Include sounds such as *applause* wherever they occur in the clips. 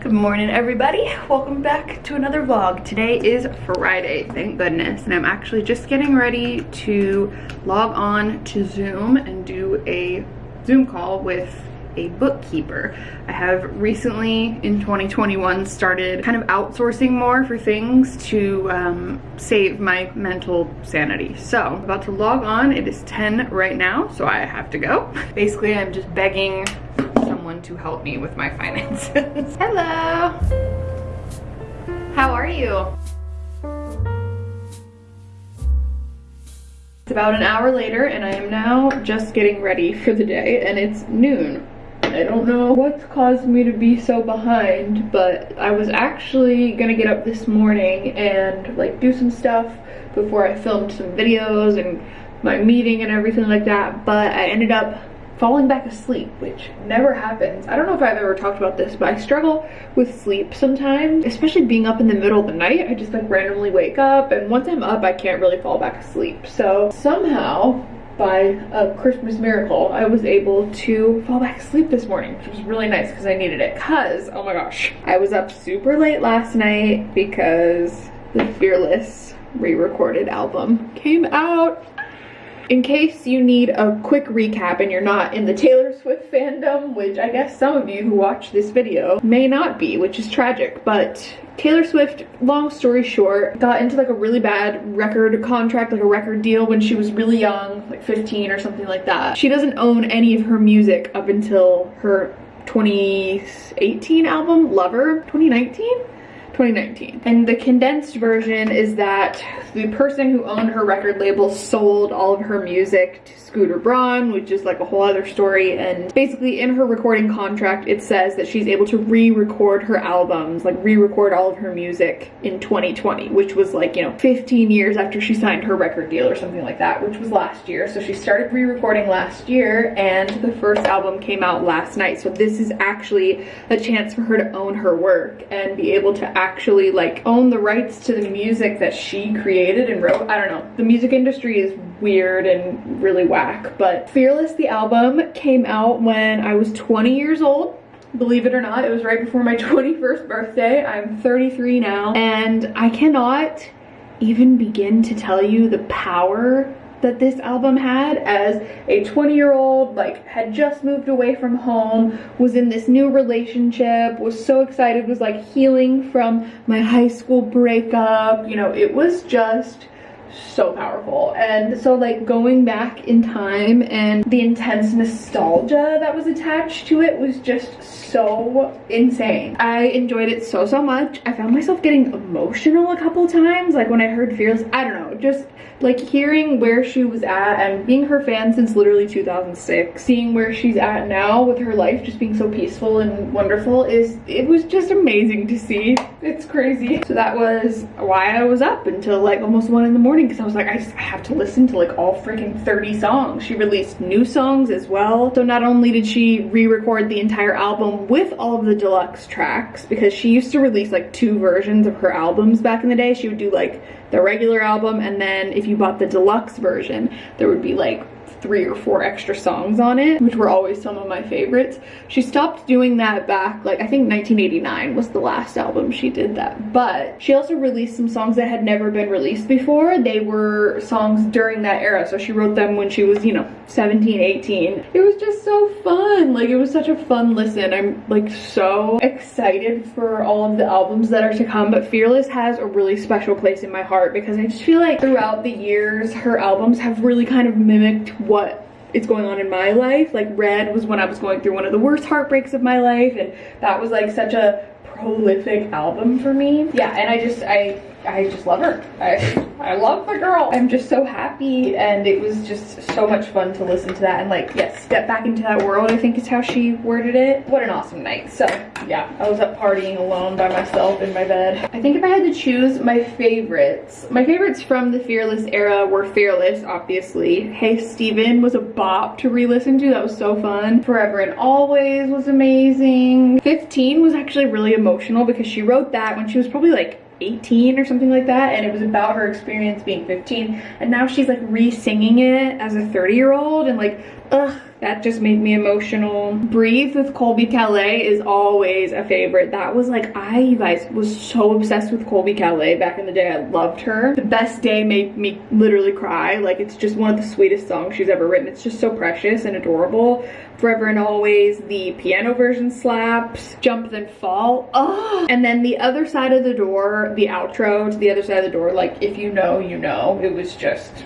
Good morning everybody. Welcome back to another vlog. Today is Friday, thank goodness. And I'm actually just getting ready to log on to Zoom and do a Zoom call with a bookkeeper. I have recently in 2021 started kind of outsourcing more for things to um, save my mental sanity. So I'm about to log on. It is 10 right now, so I have to go. *laughs* Basically, I'm just begging someone to help me with my finances. *laughs* Hello. How are you? It's about an hour later and I am now just getting ready for the day and it's noon. I don't know what's caused me to be so behind, but I was actually gonna get up this morning and like do some stuff before I filmed some videos and my meeting and everything like that, but I ended up falling back asleep, which never happens. I don't know if I've ever talked about this, but I struggle with sleep sometimes, especially being up in the middle of the night. I just like randomly wake up and once I'm up, I can't really fall back asleep. So somehow by a Christmas miracle, I was able to fall back asleep this morning, which was really nice because I needed it. Cause, oh my gosh, I was up super late last night because the Fearless re-recorded album came out in case you need a quick recap and you're not in the Taylor Swift fandom, which I guess some of you who watch this video may not be, which is tragic, but Taylor Swift, long story short, got into like a really bad record contract, like a record deal when she was really young, like 15 or something like that. She doesn't own any of her music up until her 2018 album, Lover, 2019? 2019. And the condensed version is that the person who owned her record label sold all of her music to Scooter Braun, which is like a whole other story. And basically in her recording contract, it says that she's able to re-record her albums, like re-record all of her music in 2020, which was like, you know, 15 years after she signed her record deal or something like that, which was last year. So she started re-recording last year and the first album came out last night. So this is actually a chance for her to own her work and be able to actually actually like own the rights to the music that she created and wrote. I don't know. The music industry is weird and really whack, but Fearless the album came out when I was 20 years old believe it or not it was right before my *laughs* 21st birthday i'm 33 now and i cannot even begin to tell you the power that this album had as a 20 year old like had just moved away from home was in this new relationship was so excited was like healing from my high school breakup. You know it was just so powerful. And so like going back in time and the intense nostalgia that was attached to it was just so insane. I enjoyed it so so much. I found myself getting emotional a couple times. Like when i heard fearless i don't know just like hearing where she was at and being her fan since literally 2006 seeing where she's at now with her life just being so peaceful and wonderful is it was just amazing to see. It's crazy. So that was why i was up until like almost one in the morning because i was like I, just, have to listen to like all freaking 30 songs. She released new songs as well. So not only did she re-record the entire album with all of the deluxe tracks because she used to release like two versions of her albums back in the day she would do like the regular album and then if you bought the deluxe version there would be like three or four extra songs on it, which were always some of my favorites. She stopped doing that back, like I think 1989 was the last album she did that. But she also released some songs that had never been released before. They were songs during that era. So she wrote them when she was, you know, 17, 18. It was just so fun. Like it was such a fun listen. I'm like so excited for all of the albums that are to come. But Fearless has a really special place in my heart because I just feel like throughout the years, her albums have really kind of mimicked what is going on in my life. Like Red was when I was going through one of the worst heartbreaks of my life and that was like such a prolific album for me. Yeah, and I just, I I just love her. I, I love the girl. I'm just so happy and it was just so much fun to listen to that and like, yes, step back into that world, I think is how she worded it. What an awesome night. So yeah, I was up partying alone by myself in my bed. I think if I had to choose my favorites, my favorites from the Fearless era were Fearless, obviously. Hey Stephen was a bop to re-listen to. That was so fun. Forever and Always was amazing. 15 was actually really emotional because she wrote that when she was probably like 18 or something like that and it was about her experience being 15 and now she's like re-singing it as a 30 year old and like ugh That just made me emotional. Breathe with Colbie Caillat is always a favorite. That was like, I, you guys, was so obsessed with Colbie Caillat back in the day. I loved her. The Best Day made me literally cry. Like, it's just one of the sweetest songs she's ever written. It's just so precious and adorable. Forever and Always, the piano version slaps. Jump Then Fall. Oh. And then the other side of the door, the outro to the other side of the door, like, if you know, you know. It was just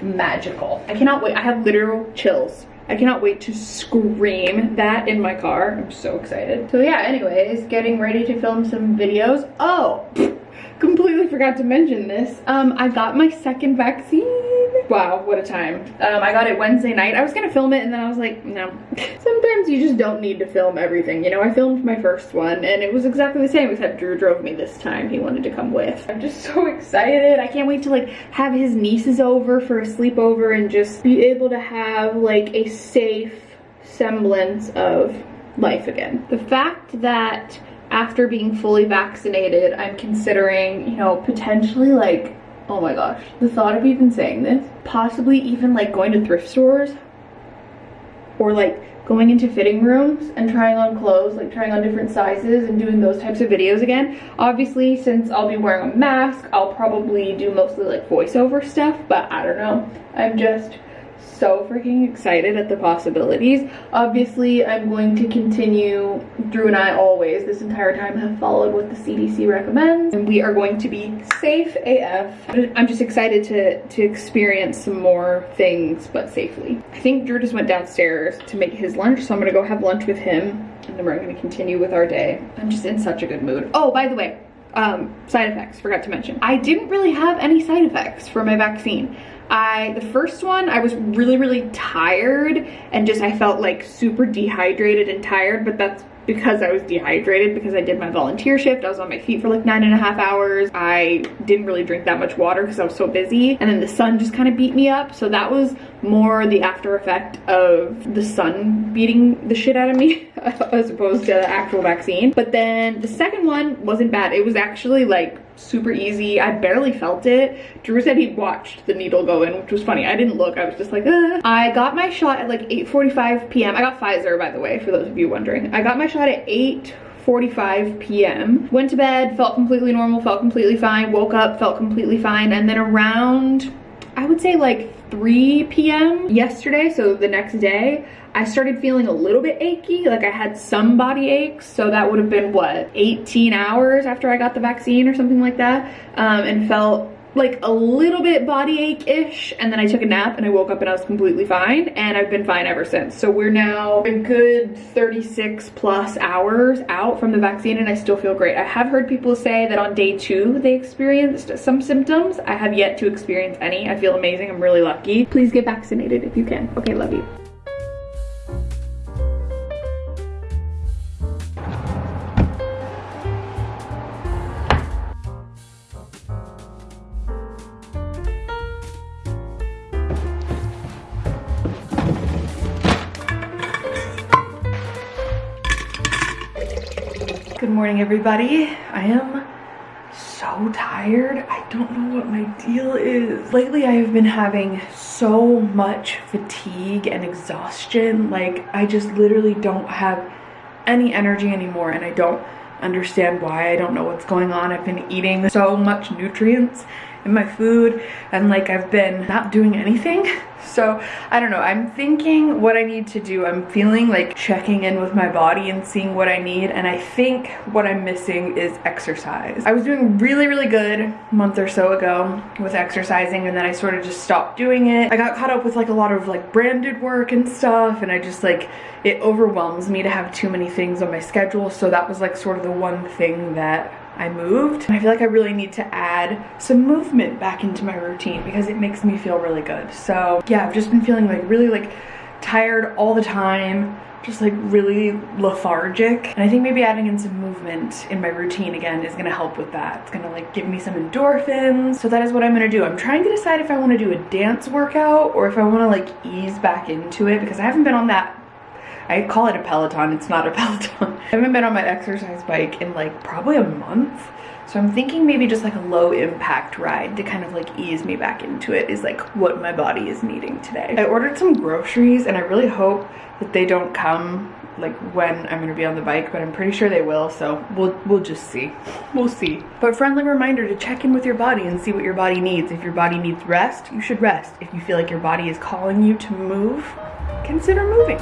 magical. I cannot wait. I have literal chills. I cannot wait to scream that in my car. I'm so excited. So yeah, anyways, getting ready to film some videos. Oh, *laughs* completely forgot to mention this. Um, I got my second vaccine. Wow, what a time. Um, I got it Wednesday night. I was gonna film it and then I was like, no. *laughs* Sometimes you just don't need to film everything. You know, I filmed my first one and it was exactly the same except Drew drove me this time. He wanted to come with. I'm just *laughs* so excited. I can't wait to like have his nieces over for a sleepover and just be able to have like a safe semblance of life again. The fact that after being fully vaccinated, I'm considering, you know, potentially like, oh my gosh, the thought of even saying this, possibly even like going to thrift stores or like going into fitting rooms and trying on clothes, like trying on different sizes and doing those types of videos again. Obviously, since I'll be wearing a mask, I'll probably do mostly like voiceover stuff, but I don't know. I'm just so freaking excited at the possibilities. Obviously, I'm going to continue, Drew and I always, this entire time, have followed what the CDC recommends, and we are going to be safe AF. I'm just excited to, to experience some more things, but safely. I think Drew just went downstairs to make his lunch, so I'm gonna go have lunch with him, and then we're gonna continue with our day. I'm just in such a good mood. Oh, by the way, um, side effects, forgot to mention. I didn't really have any side effects for my vaccine. I, the first one, I was really, really tired and just, I felt like super dehydrated and tired, but that's because I was dehydrated because I did my volunteer shift. I was on my feet for like nine and a half hours. I didn't really drink that much water because I was so busy. And then the sun just kind of beat me up. So that was more the after effect of the sun beating the shit out of me *laughs* as opposed to the actual vaccine. But then the second one wasn't bad. It was actually like super easy. I barely felt it. Drew said he watched the needle go in, which was funny. I didn't look. I was just like. I got my shot at like 8.45 p.m. I got Pfizer, by the way, for those of you wondering. I got my shot at 8 45 p.m. Went to bed, felt completely normal, felt completely fine, woke up, felt completely fine, and then around, I would say like 3 p.m. yesterday, so the next day, I started feeling a little bit achy, like I had some body aches, so that would have been what, 18 hours after I got the vaccine or something like that, um, and felt like a little bit body ache-ish and then I took a nap and I woke up and I was completely fine and I've been fine ever since. So we're now a good 36 plus hours out from the vaccine and I still feel great. I have heard people say that on day two they experienced some symptoms. I have yet to experience any. I feel amazing. I'm really lucky. Please get vaccinated if you can. Okay, love you. Morning, everybody. I am so tired. I don't know what my deal is. Lately, I have been having so much fatigue and exhaustion. Like, I just literally don't have any energy anymore, and I don't understand why. I don't know what's going on. I've been eating so much nutrients in my food and like I've been not doing anything. *laughs* So I don't know, I'm thinking what I need to do. I'm feeling like checking in with my body and seeing what I need and I think what I'm missing is exercise. I was doing really, really good a month or so ago with exercising and then I sort of just stopped doing it. I got caught up with like a lot of like branded work and stuff and I just like, it overwhelms me to have too many things on my schedule. So that was like sort of the one thing that I moved. I feel like I really need to add some movement back into my routine because it makes me feel really good. So yeah, I've just been feeling like really like tired all the time just like really lethargic and I think maybe adding in some movement in my routine again is gonna help with that. It's gonna like give me some endorphins. So that is what I'm gonna do. I'm trying to decide if I wanna do a dance workout or if I wanna like ease back into it because I haven't been on that I call it a Peloton, it's not a *laughs* Peloton. I haven't been on my exercise bike in like probably a month. So I'm thinking maybe just like a low impact ride to kind of like ease me back into it is like what my body is needing today. I ordered some groceries and I really hope that they don't come like when I'm gonna be on the bike, but I'm pretty sure they will, so we'll we'll just see. *laughs* We'll see. But friendly reminder to check in with your body and see what your body needs. If your body needs rest, you should rest. If you feel like your body is calling you to move, consider moving.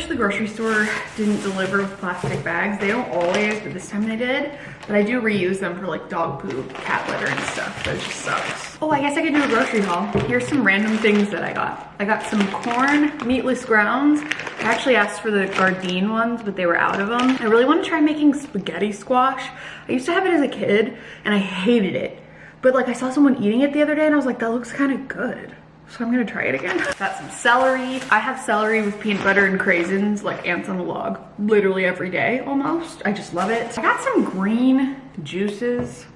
Wish the grocery store didn't deliver with plastic bags. They don't always, but this time they did. But I do reuse them for like dog poop, cat litter and stuff. That just sucks. Oh, I guess I could do a grocery haul. Here's some random things that I got. I got some corn, meatless grounds. I actually asked for the Gardein ones, but they were out of them. I really want to try making spaghetti squash. I used to have it as a kid and I hated it. But like I saw someone eating it the other day and I was like, that looks kind of good. So I'm gonna try it again. *laughs* Got some celery. I have celery with peanut butter and craisins, like ants on a log, literally every day almost. I just love it. I got some green juices.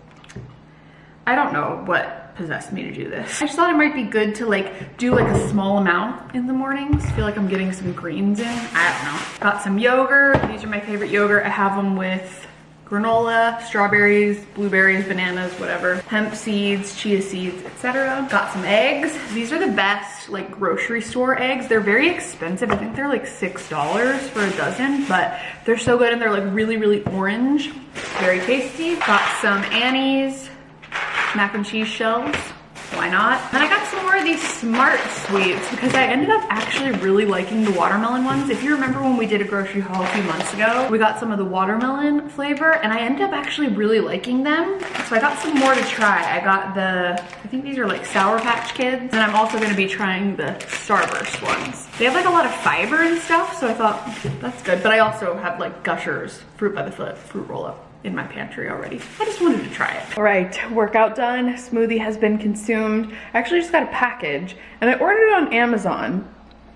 I don't know what possessed me to do this. I just thought it might be good to like do like a small amount in the mornings. feel like I'm getting some greens in. I don't know. Got some yogurt. These are my favorite yogurt. I have them with granola, strawberries, blueberries, bananas, whatever, hemp seeds, chia seeds, etc. Got some eggs. These are the best like grocery store eggs. They're very expensive. I think they're like $6 for a dozen, but they're so good and they're like really, really orange. Very tasty. Got some Annie's mac and cheese shells why not? Then I got some more of these Smart Sweets because I ended up actually really liking the watermelon ones. If you remember when we did a grocery haul a few months ago, we got some of the watermelon flavor and I ended up actually really liking them. So I got some more to try. I got the, I think these are like Sour Patch Kids. And I'm also gonna be trying the Starburst ones. They have like a lot of fiber and stuff, so I thought that's good. But I also have like Gushers, Fruit by the Foot, fruit roll up in my pantry already. I just wanted to try it. All right, workout done. Smoothie has been consumed. I actually just got a package and I ordered it on Amazon.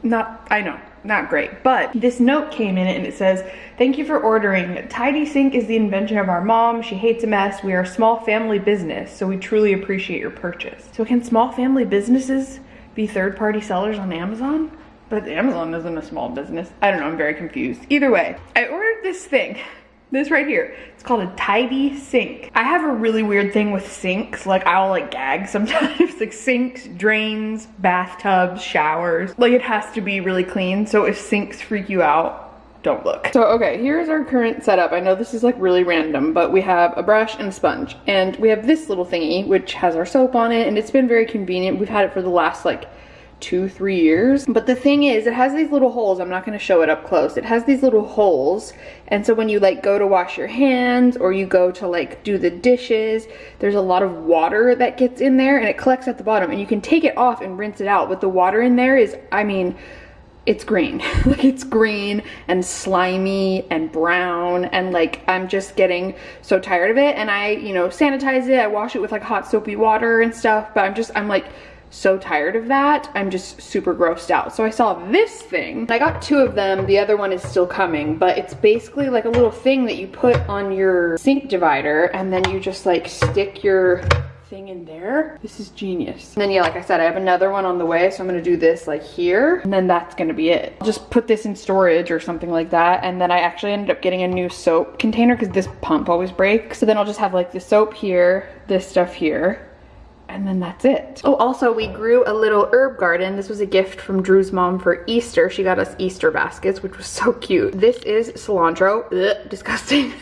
Not, I know, not great, but this note came in and it says, thank you for ordering. Tidy Sink is the invention of our mom. She hates a mess. We are a small family business, so we truly appreciate your purchase. So can small family businesses be third-party sellers on Amazon? But Amazon isn't a small business. I don't know, I'm very confused. Either way, I ordered this thing this right here. It's called a tidy sink. I have a really weird thing with sinks. Like I'll like gag *laughs* sometimes. like sinks, drains, bathtubs, showers. Like it has to be really clean. So if sinks freak you out, don't look. So okay, here's our current setup. I know this is like really random, but we have a brush and a sponge. And we have this little thingy, which has our soap on it. And it's been very convenient. We've had it for the last like two, three years. But the thing is, it has these little holes. I'm not going to show it up close. It has these little holes. And so when you like go to wash your hands or you go to like do the dishes, there's a lot of water that gets in there and it collects at the bottom and you can take it off and rinse it out. But the water in there is, I mean, it's green. *laughs* like it's green and slimy and brown and like I'm just getting so tired of it and I, you know, sanitize it. I wash it with like hot soapy water and stuff, but I'm just, I'm like, so tired of that. I'm just super grossed out. So I saw this thing. I got two of them. The other one is still coming, but it's basically like a little thing that you put on your sink divider and then you just like stick your thing in there. This is genius. And then yeah, like I said, I have another one on the way. So I'm gonna do this like here and then that's gonna be it. I'll just put this in storage or something like that. And then I actually ended up getting a new soap container because this pump always breaks. So then I'll just have like the soap here, this stuff here, and then that's it. Oh, also we grew a little herb garden. This was a gift from Drew's mom for Easter. She got us Easter baskets, which was so cute. This is cilantro, Ugh, *laughs* disgusting.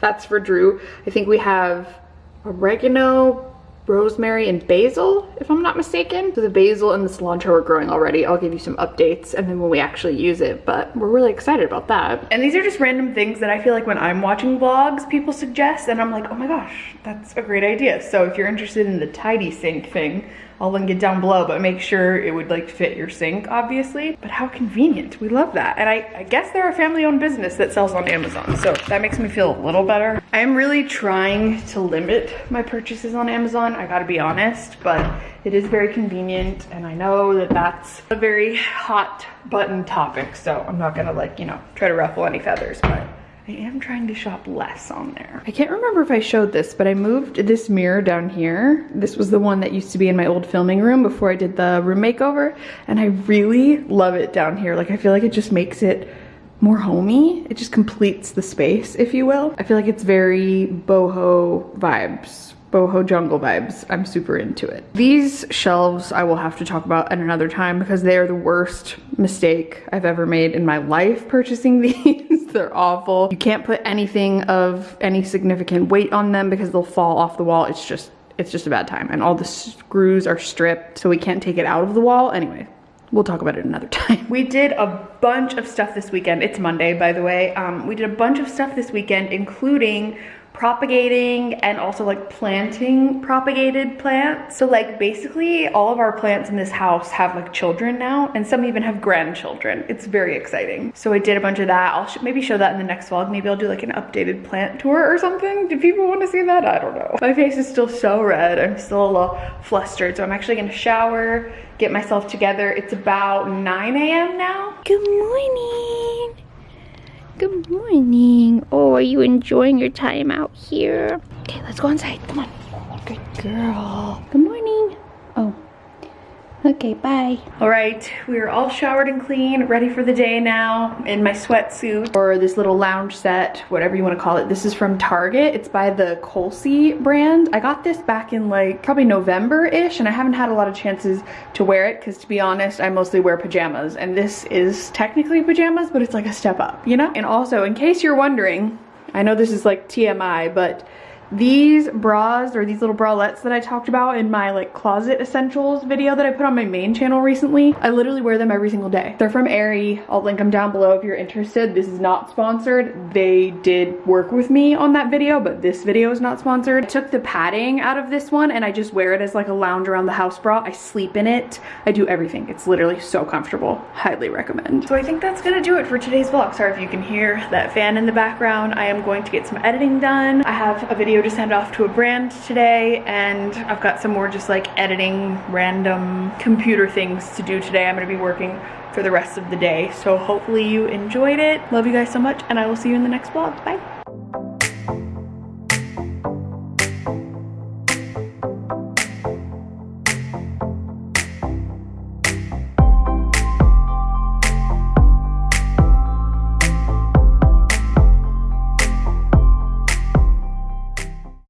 that's for Drew. I think we have oregano, rosemary and basil, if I'm not mistaken. So the basil and the cilantro are growing already. I'll give you some updates and then when we actually use it, but we're really excited about that. And these are just random things that I feel like when I'm watching vlogs, people suggest and I'm like, oh my gosh, that's a great idea. So if you're interested in the tidy sink thing, I'll link it down below, but make sure it would like fit your sink, obviously. But how convenient, we love that. And I, I guess they're a family owned business that sells on Amazon, so that makes me feel a little better. I am really trying to limit my purchases on Amazon, I gotta be honest, but it is very convenient and I know that that's a very hot button topic, so I'm not gonna like, you know, try to ruffle any feathers, but I am trying to shop less on there. I can't remember if I showed this, but I moved this mirror down here. This was the one that used to be in my old filming room before I did the room makeover. And I really love it down here. Like I feel like it just makes it more homey. It just completes the space, if you will. I feel like it's very boho vibes boho jungle vibes. I'm super into it. These shelves I will have to talk about at another time because they are the worst mistake I've ever made in my life purchasing *laughs* these. They're awful. You can't put anything of any significant weight on them because they'll fall off the wall. It's just, it's just a bad time. And all the screws are stripped so we can't take it out of the wall. Anyway, We'll talk about it another *laughs* time. We did a bunch of stuff this weekend. It's Monday, by the way. Um, we did a bunch of stuff this weekend, including propagating and also like planting propagated plants. So like basically all of our plants in this house have like children now and some even have grandchildren. It's very exciting. So I did a bunch of that. I'll sh maybe show that in the next vlog. Maybe I'll do like an updated plant tour or something. Do people want to see that? I don't know. My face is still so red. I'm still a little flustered. So I'm actually gonna shower, get myself together. It's about 9 a.m. now. Good morning. Good morning. Oh, are you enjoying your time out here? Okay, let's go inside. Come on. Good girl. Good morning. Okay, bye. All right, we're all showered and clean, ready for the day now in my sweatsuit or this little lounge set, whatever you wanna call it. This is from Target. It's by the Colsie brand. I got this back in like probably November-ish and I haven't had a lot of chances to wear it because to be honest, I mostly wear pajamas and this is technically pajamas, but it's like a step up, you know? And also, in case you're wondering, I know this is like TMI, but these bras or these little bralettes that I talked about in my like closet essentials video that I put on my main channel recently, I literally wear them every single day. They're from Aerie. I'll link them down below if you're interested. This is not sponsored. They did work with me on that video, but this video is not sponsored. I took the padding out of this one and I just wear it as like a lounge around the house bra. I sleep in it. I do everything. It's literally so comfortable. Highly recommend. So I think that's gonna do it for today's vlog. Sorry if you can hear that fan in the background. I am going to get some editing done. I have a video to send off to a brand today and I've got some more just like editing random computer things to do today. I'm gonna be working for the rest of the day. So hopefully you enjoyed it. Love you guys so much and I will see you in the next vlog. Bye.